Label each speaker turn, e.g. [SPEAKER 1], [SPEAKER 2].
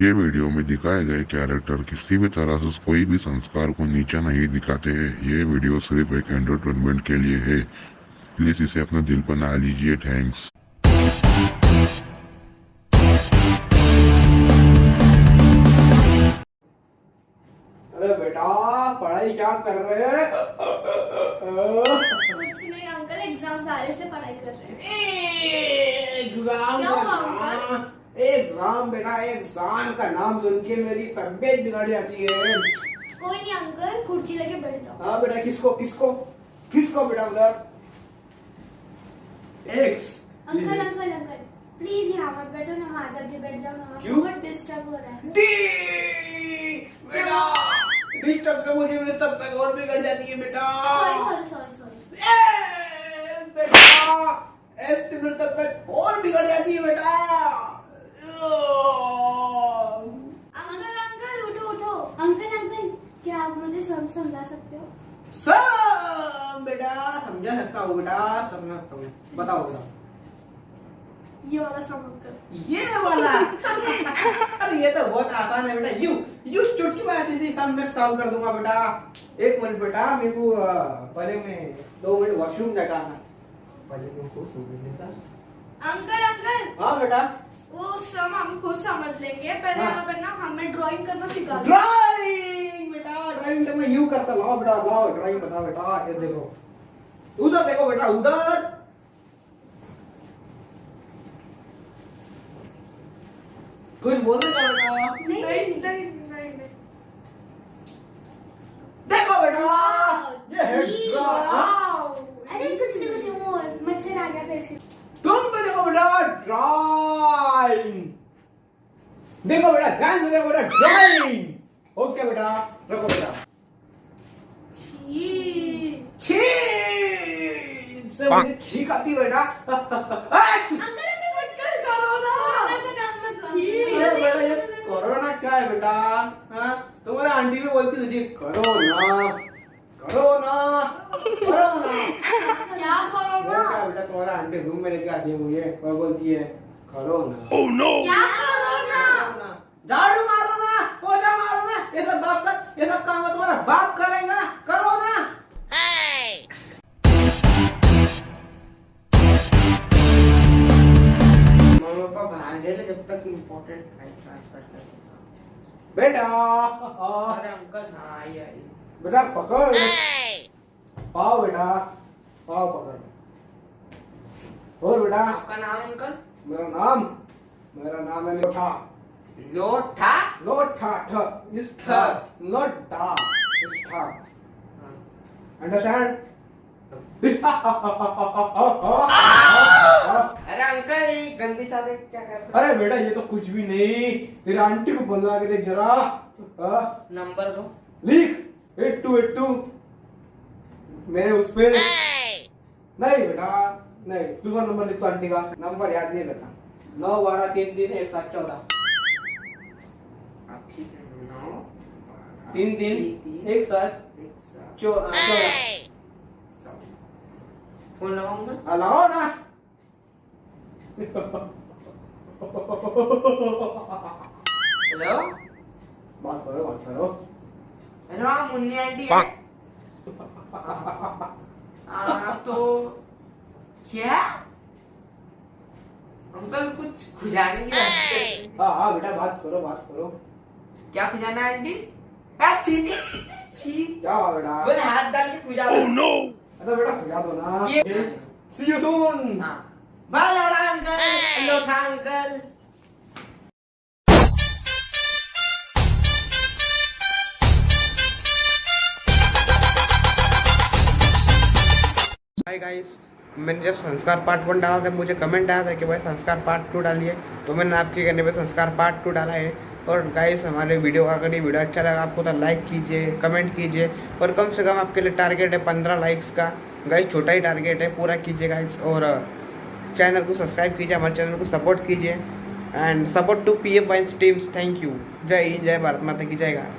[SPEAKER 1] ये वीडियो में दिखाए गए कैरेक्टर किसी भी तरह से कोई भी संस्कार को नीचा नहीं दिखाते हैं। ये वीडियो सिर्फ़ एक एंटरटेनमेंट के लिए है। प्लीज़ इसे अपने दिल पर ना लीजिए। थैंक्स
[SPEAKER 2] अरे बेटा पढ़ाई क्या कर रहे हैं?
[SPEAKER 3] कुछ नहीं अंकल एग्ज़ाम आ रहे इसलिए पढ़ाई कर रहे हैं।
[SPEAKER 2] एग्ज़ाम
[SPEAKER 3] क्यों,
[SPEAKER 2] का
[SPEAKER 3] अंकल?
[SPEAKER 2] नाम एग्ज़ाम बेटा का नाम सुन के मेरी तबीयत बिगड़ जाती है।
[SPEAKER 3] कोई नहीं अंकल कुर्सी लेके बैठ जाओ।
[SPEAKER 2] हाँ बेटा किसको किसको किसको बेटा उधर? एक्स
[SPEAKER 3] अंकल अंकल अंकल प्लीज़ यहाँ मत बैठो ना वहाँ जाके बैठ जाओ ना
[SPEAKER 2] क्यों?
[SPEAKER 3] बहुत डिस्टर्ब हो रहा है।
[SPEAKER 2] डी बेटा डिस्टर्ब से मुझे मेरी तबीयत और बिगड़ जाती है बेटा।
[SPEAKER 3] सॉरी सॉरी सॉरी सॉरी
[SPEAKER 2] ए, बेटा ऐसे मेरी तबीयत और बिगड़ जाती है बेटा
[SPEAKER 3] अंकल अंकल उठो उठो अंकल अंकल क्या आप मुझे सम समझा सकते हो?
[SPEAKER 2] सब बेटा समझा सकता हूँ बेटा समझा सकता हूँ। बताओ बेटा।
[SPEAKER 3] ये वाला सम अंकल
[SPEAKER 2] ये वाला? अरे ये तो बहुत आसान है बेटा। यू यू चुटकी मारती थी सब मैं सॉल्व कर दूँगा बेटा। एक मिनट बेटा मेरे को पहले मैं दो मिनट वॉशरूम जाकर आना पहले मैं खुद समझ लेता
[SPEAKER 3] अंकल अंकल!
[SPEAKER 2] हाँ बेटा।
[SPEAKER 3] वो सम हम खुद समझ लेंगे। पहले
[SPEAKER 2] हाँ।
[SPEAKER 3] ना हमें ड्राइंग करना सिखा
[SPEAKER 2] ड्राइंग ड्राइंग तो यू करता लाओ बेटा लाओ ड्राइंग बता बेटा ये देखो। उधर देखो बेटा उधर। कुछ बोलने का बेटा?
[SPEAKER 3] नहीं नहीं नहीं
[SPEAKER 2] देखो बेटा ये है
[SPEAKER 3] वाओ। अरे कुछ नहीं कुछ नहीं। वो मच्छर आ गया था इसके
[SPEAKER 2] तुम पे देखो बेटा ड्राइंग। देखो बेटा ध्यान से देखो बेटा ड्राइंग। ओके बेटा रखो बेटा। मुझे छींक आती है बेटा
[SPEAKER 3] कोरोना कोरोना का नाम मत छी
[SPEAKER 2] अरे बेटा। ये कोरोना क्या है बेटा? हाँ? तुम्हारे आंटी भी बोलती थी कोरोना कोरोना कोरोना।
[SPEAKER 3] क्या कोरोना?
[SPEAKER 2] बेटा तुम्हारा आंटी रूम में लेके आती है मुझे। और बोलती है कोरोना।
[SPEAKER 3] क्या कोरोना?
[SPEAKER 2] झाड़ू इम्पोर्टेंट फ़ाइल ट्रांसफ़र कर बेटा।
[SPEAKER 4] अरे अंकल हाँ आई आई।
[SPEAKER 2] बेटा पकड़। पाओ बेटा पाओ पकड़। और बेटा।
[SPEAKER 4] आपका नाम अंकल?
[SPEAKER 2] मेरा नाम मेरा नाम है लोठा।
[SPEAKER 4] लोठा?
[SPEAKER 2] लोठा ठ इस ठ। लोठा इस ठ। अंडरस्टैंड
[SPEAKER 4] अंकल गंदी चादर क्या कर
[SPEAKER 2] अरे बेटा ये तो कुछ भी नहीं। तेरी आंटी को बुला के देख जरा।
[SPEAKER 4] नंबर दो।
[SPEAKER 2] लिख। Eight two eight two. मेरे उस पे। नहीं बेटा नहीं। दूसरा नंबर लिख तो आंटी का। नंबर याद नहीं रहता नौ बारह तीन तीन एक सात चौदह।
[SPEAKER 4] ठीक है नौ
[SPEAKER 2] तीन तीन एक सात चौदह।
[SPEAKER 4] फ़ोन लगाऊँगा?
[SPEAKER 2] लगाओ ना।
[SPEAKER 4] हेलो
[SPEAKER 2] बात करो बात करो
[SPEAKER 4] हेलो हाँ मुन्नी आंटी है तो क्या? अंकल कुछ खुजाने की हैं।
[SPEAKER 2] हाँ बेटा बात करो बात करो।
[SPEAKER 4] क्या खुजाना है आंटी?
[SPEAKER 2] क्या बेटा?
[SPEAKER 4] बोले हाथ डाल के खुजा दो।
[SPEAKER 2] अरे बेटा खुला दो ना। सी यू सून
[SPEAKER 4] हाँ। बाल लड़ा अंकल
[SPEAKER 2] मैंने जब संस्कार पार्ट वन डाला था, मुझे कमेंट आया था कि भाई संस्कार पार्ट टू डालिए। तो मैंने आपके कहने पे संस्कार पार्ट टू डाला है। और गाइस हमारे वीडियो का अगर ये वीडियो अच्छा लगा, आपको तो लाइक कीजिए कमेंट कीजिए। और कम से कम आपके लिए टारगेट है पंद्रह लाइक्स का। गाइस छोटा ही टारगेट है, पूरा कीजिए गाइस और चैनल को सब्सक्राइब कीजिए, हमारे चैनल को सपोर्ट कीजिए। And support to P F Vines teams thank you Jai Hind, Jai Bharat माता की, जय गाय